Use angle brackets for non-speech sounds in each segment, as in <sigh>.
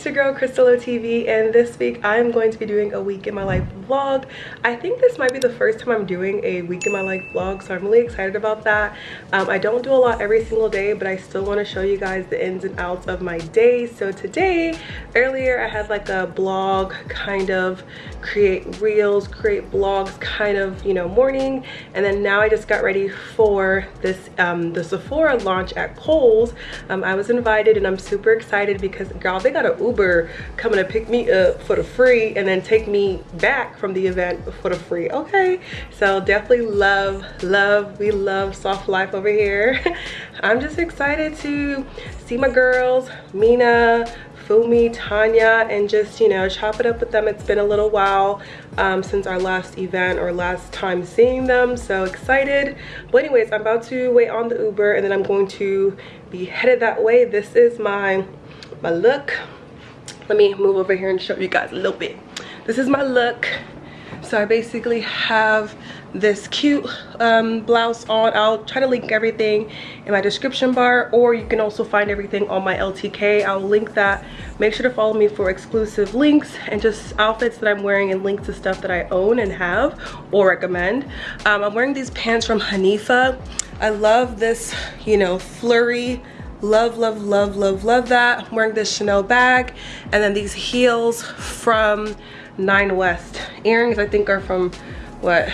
It's your girl Crystal TV and this week I'm going to be doing a week in my life vlog. I think this might be the first time I'm doing a week in my life vlog so I'm really excited about that. Um, I don't do a lot every single day but I still want to show you guys the ins and outs of my day. So today, earlier I had like a blog kind of create reels, create blogs kind of, you know, morning and then now I just got ready for this, um, the Sephora launch at Kohl's. Um, I was invited and I'm super excited because y'all they got an uber coming to pick me up for the free and then take me back from the event for the free okay so definitely love love we love soft life over here <laughs> i'm just excited to see my girls mina Fumi, Tanya, and just, you know, chop it up with them. It's been a little while um, since our last event or last time seeing them. So excited. But anyways, I'm about to wait on the Uber and then I'm going to be headed that way. This is my my look let me move over here and show you guys a little bit. This is my look. So i basically have this cute um, blouse on. I'll try to link everything in my description bar or you can also find everything on my ltk i'll link that. Make sure to follow me for exclusive links and just outfits that i'm wearing and links to stuff that i own and have or recommend. Um, i'm wearing these pants from hanifa. I love this you know flurry love love love love love that. I'm wearing this chanel bag. And then these heels from nine west. Earrings i think are from what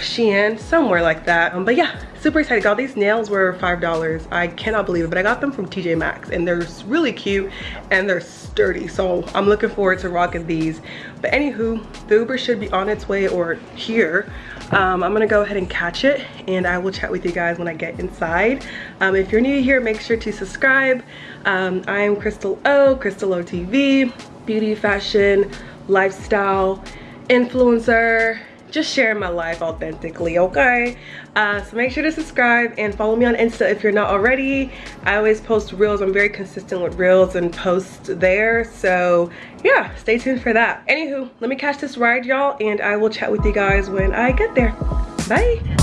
shein? Somewhere like that. Um, but yeah super excited. All these nails were five dollars. I cannot believe it but i got them from tj maxx and they're really cute and they're sturdy so i'm looking forward to rocking these. But anywho the uber should be on its way or here. Um, i'm gonna go ahead and catch it and i will chat with you guys when i get inside. Um, if you're new here make sure to subscribe. Um, i am crystal o crystal o tv beauty fashion lifestyle influencer just sharing my life authentically okay? Uh, so make sure to subscribe and follow me on insta if you're not already. I always post reels. I'm very consistent with reels and post there. So yeah stay tuned for that. Anywho let me catch this ride y'all and i will chat with you guys when i get there. Bye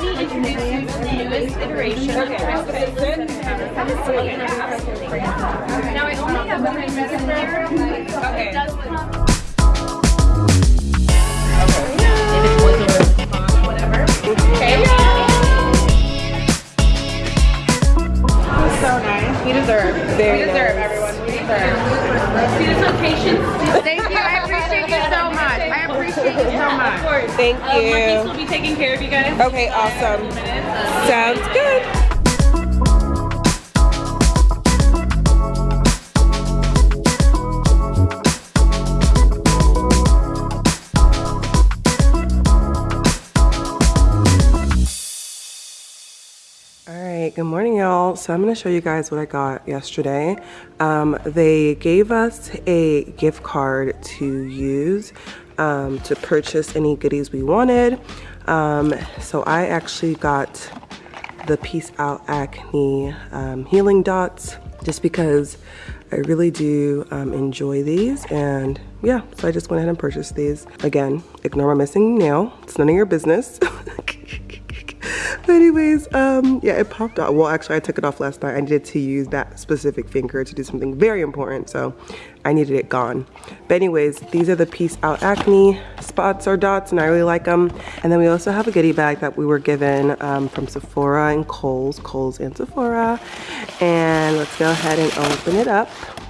let me introduce you to the newest iteration of Now I only have one minute there. Thank you. Um, will be taking care of you guys. Okay, awesome. Sounds good. Good morning y'all so i'm going to show you guys what i got yesterday um, they gave us a gift card to use um, to purchase any goodies we wanted. Um, so I actually got the Peace Out Acne um, Healing Dots just because I really do um, enjoy these and yeah, so I just went ahead and purchased these. Again, ignore my missing nail. It's none of your business. <laughs> but anyways, um, yeah, it popped out. Well, actually, I took it off last night. I needed to use that specific finger to do something very important, so I needed it gone. But anyways, these are the Peace Out Acne spots or dots, and I really like them. And then we also have a goodie bag that we were given um, from Sephora and Kohl's, Kohl's and Sephora. And let's go ahead and open it up.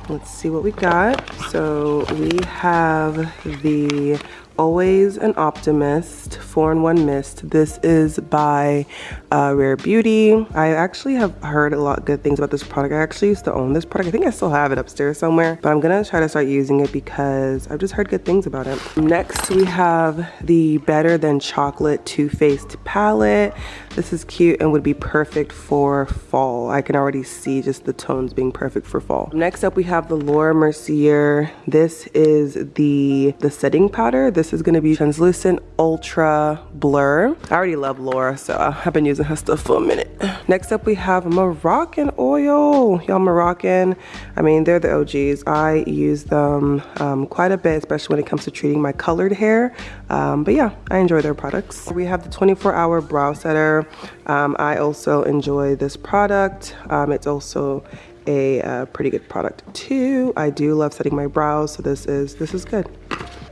Let's see what we got. So we have the always an optimist 4-in-1 mist. This is by uh, rare beauty. I actually have heard a lot of good things about this product. I actually used to own this product. I think i still have it upstairs somewhere but i'm gonna try to start using it because i've just heard good things about it. Next we have the better than chocolate Too Faced palette. This is cute and would be perfect for fall. I can already see just the tones being perfect for fall. Next up we have have the Laura Mercier. This is the, the setting powder. This is gonna be translucent ultra blur. I already love Laura, so I've been using her stuff for a minute. Next up we have Moroccan oil. Y'all Moroccan, I mean, they're the OGs. I use them um, quite a bit, especially when it comes to treating my colored hair. Um, but yeah, I enjoy their products. We have the 24 hour brow setter. Um, I also enjoy this product. Um, it's also a uh, pretty good product too. I do love setting my brows, so this is this is good.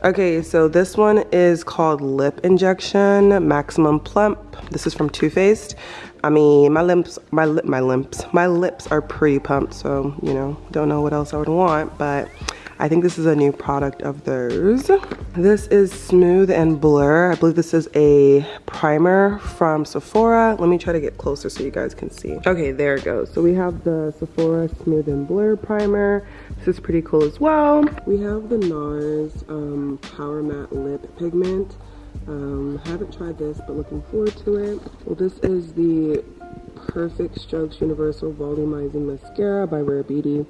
Okay, so this one is called Lip Injection Maximum Plump. This is from Too Faced. I mean, my lips, my lip, my lips, my lips are pretty pumped, so you know, don't know what else I would want, but I think this is a new product of theirs. This is Smooth and Blur. I believe this is a primer from Sephora. Let me try to get closer so you guys can see. Okay, there it goes. So we have the Sephora Smooth and Blur primer. This is pretty cool as well. We have the NARS um, Power Matte Lip Pigment. Um, haven't tried this, but looking forward to it. Well, this is the Perfect Strokes Universal Volumizing Mascara by Rare Beauty.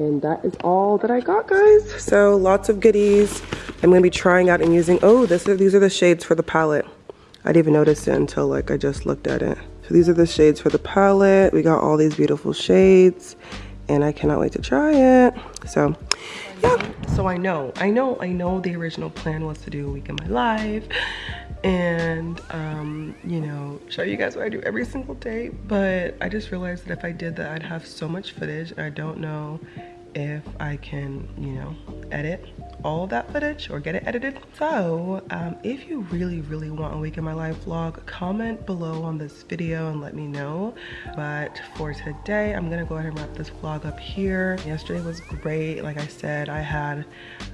And that is all that I got, guys. So lots of goodies. I'm gonna be trying out and using, oh, this is, these are the shades for the palette. I didn't even notice it until like I just looked at it. So these are the shades for the palette. We got all these beautiful shades and I cannot wait to try it. So yeah. So I know, I know, I know the original plan was to do a week in my life and um, you know, show you guys what I do every single day. But I just realized that if I did that, I'd have so much footage and I don't know if I can, you know, edit all that footage or get it edited. So um, if you really, really want a week in my life vlog, comment below on this video and let me know. But for today, I'm gonna go ahead and wrap this vlog up here. Yesterday was great. Like I said, I had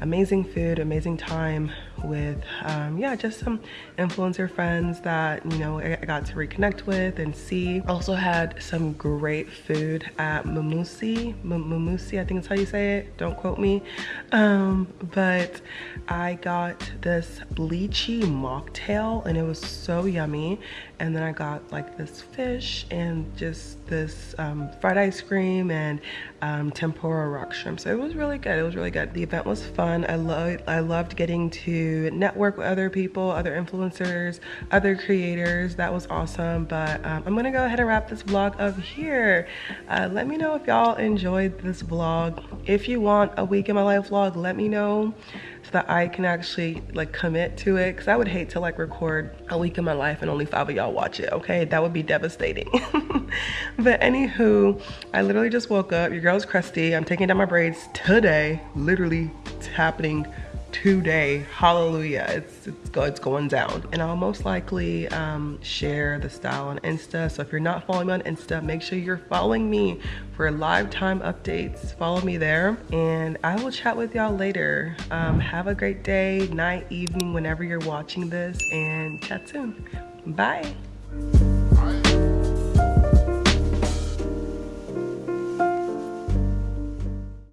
amazing food, amazing time with, um, yeah, just some influencer friends that, you know, I got to reconnect with and see. Also had some great food at Mamusi, Mamusi, I think that's how you say it. Don't quote me. Um, but I got this lychee mocktail and it was so yummy. And then I got like this fish and just this um, fried ice cream and um, tempura rock shrimp. So it was really good. It was really good. The event was fun. I loved, I loved getting network with other people, other influencers, other creators. That was awesome. But um, I'm gonna go ahead and wrap this vlog up here. Uh, let me know if y'all enjoyed this vlog. If you want a week in my life vlog, let me know so that I can actually like commit to it. Cause I would hate to like record a week in my life and only five of y'all watch it, okay? That would be devastating. <laughs> but anywho, I literally just woke up. Your girl's crusty. I'm taking down my braids today. Literally, it's happening today. Hallelujah. It's it's, go, it's going down. And i'll most likely um, share the style on insta. So if you're not following me on insta make sure you're following me for live time updates. Follow me there. And i will chat with y'all later. Um, have a great day night evening whenever you're watching this. And chat soon. Bye